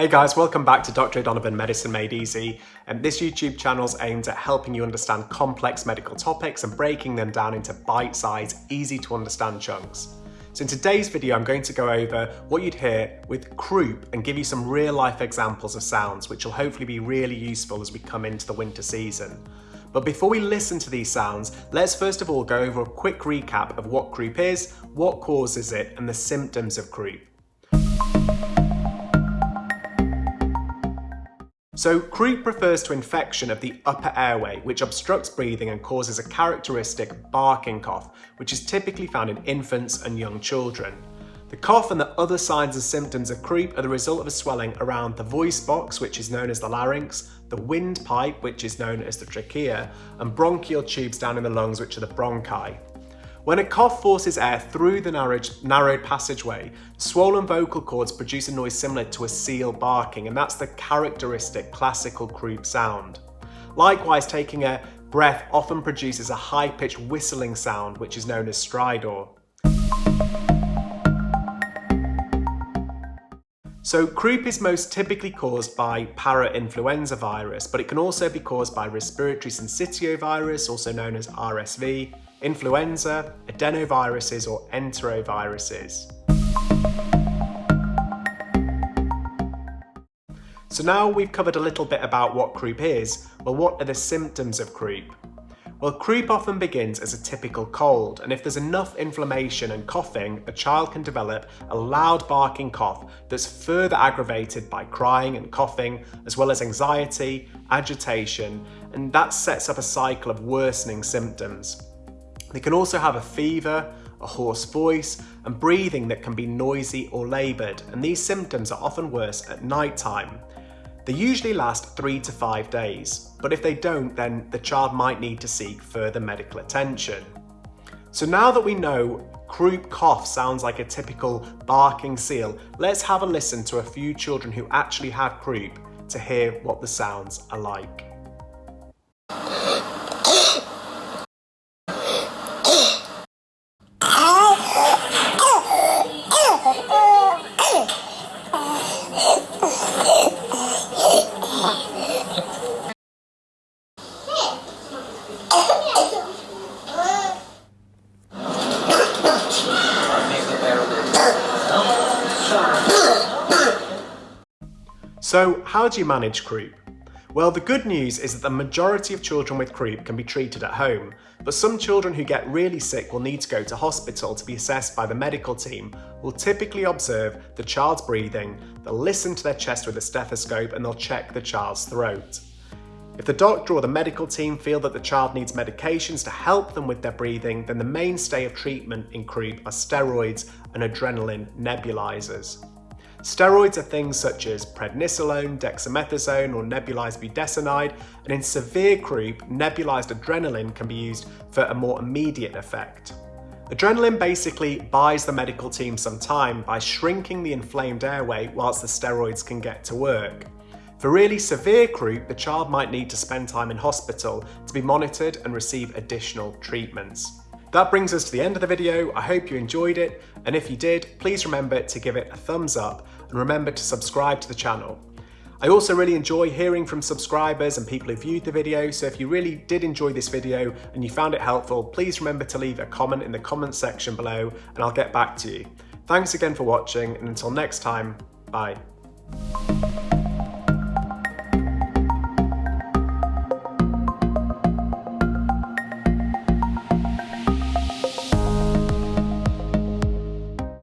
Hey guys, welcome back to Dr. O'Donovan Medicine Made Easy. And this YouTube channel is aimed at helping you understand complex medical topics and breaking them down into bite-sized, easy to understand chunks. So in today's video, I'm going to go over what you'd hear with croup and give you some real life examples of sounds, which will hopefully be really useful as we come into the winter season. But before we listen to these sounds, let's first of all go over a quick recap of what croup is, what causes it, and the symptoms of croup. So croup refers to infection of the upper airway, which obstructs breathing and causes a characteristic barking cough, which is typically found in infants and young children. The cough and the other signs and symptoms of croup are the result of a swelling around the voice box, which is known as the larynx, the windpipe, which is known as the trachea, and bronchial tubes down in the lungs, which are the bronchi. When a cough forces air through the narrowed, passageway, swollen vocal cords produce a noise similar to a seal barking, and that's the characteristic classical croup sound. Likewise, taking a breath often produces a high-pitched whistling sound, which is known as stridor. So croup is most typically caused by parainfluenza virus, but it can also be caused by respiratory syncytial virus, also known as RSV, influenza, adenoviruses or enteroviruses. So now we've covered a little bit about what croup is, well what are the symptoms of croup? Well, croup often begins as a typical cold, and if there's enough inflammation and coughing, a child can develop a loud barking cough that's further aggravated by crying and coughing, as well as anxiety, agitation, and that sets up a cycle of worsening symptoms. They can also have a fever, a hoarse voice, and breathing that can be noisy or laboured, and these symptoms are often worse at night time. They usually last three to five days, but if they don't, then the child might need to seek further medical attention. So now that we know croup cough sounds like a typical barking seal, let's have a listen to a few children who actually had croup to hear what the sounds are like. So how do you manage croup? Well, the good news is that the majority of children with croup can be treated at home, but some children who get really sick will need to go to hospital to be assessed by the medical team will typically observe the child's breathing, they'll listen to their chest with a stethoscope and they'll check the child's throat. If the doctor or the medical team feel that the child needs medications to help them with their breathing, then the mainstay of treatment in croup are steroids and adrenaline nebulizers. Steroids are things such as prednisolone, dexamethasone or nebulized budesonide, and in severe croup, nebulized adrenaline can be used for a more immediate effect. Adrenaline basically buys the medical team some time by shrinking the inflamed airway whilst the steroids can get to work. For really severe croup, the child might need to spend time in hospital to be monitored and receive additional treatments. That brings us to the end of the video. I hope you enjoyed it. And if you did, please remember to give it a thumbs up and remember to subscribe to the channel. I also really enjoy hearing from subscribers and people who viewed the video, so if you really did enjoy this video and you found it helpful, please remember to leave a comment in the comments section below and I'll get back to you. Thanks again for watching and until next time, bye.